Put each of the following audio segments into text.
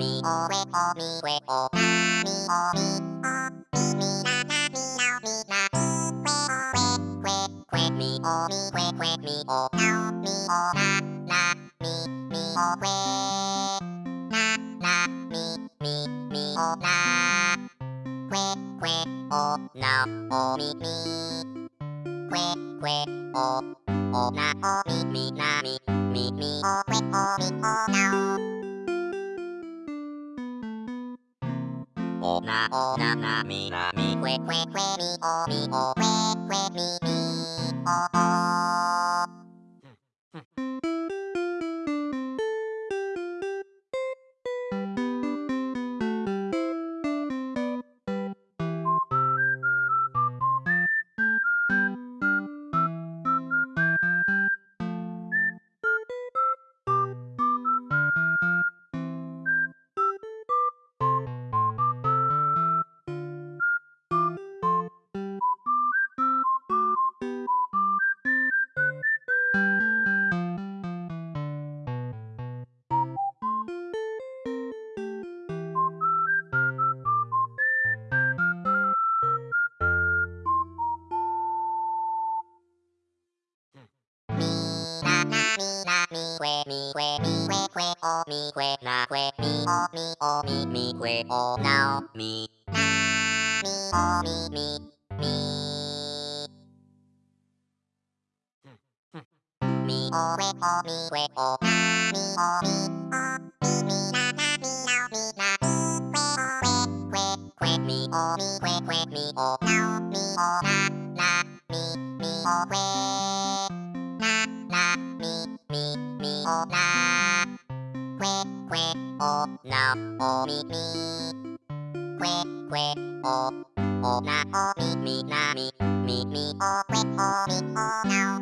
mi o we o mi we o na mi o mi o mi mi na na mi nao mi na we o we we we mi o mi we we mi o nao mi o na na mi mi o we na na mi mi mi o na we we o nao o mi mi we we o o na o mi mi na mi mi mi o we o mi o nao o na o na na mi na mi que que que mi o mi o que que mi mi o mi que mi que que que o mi que na que mi o mi o mi mi que o nao mi na mi o mi mi mi mi o que o mi que o na mi o mi o mi mi na na mi nao mi na que o que que que mi o mi que que mi o nao mi o na na mi mi o que que que o na o mi mi que que o o na o mi mi na mi mi mi o que o mi o nao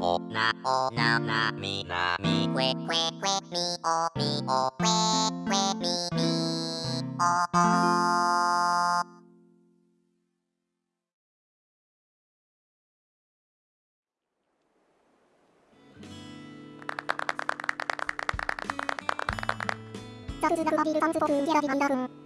o na o na na mi na mi que que que mi o mi o que que mi mi o o 2つ並び3つなんだ。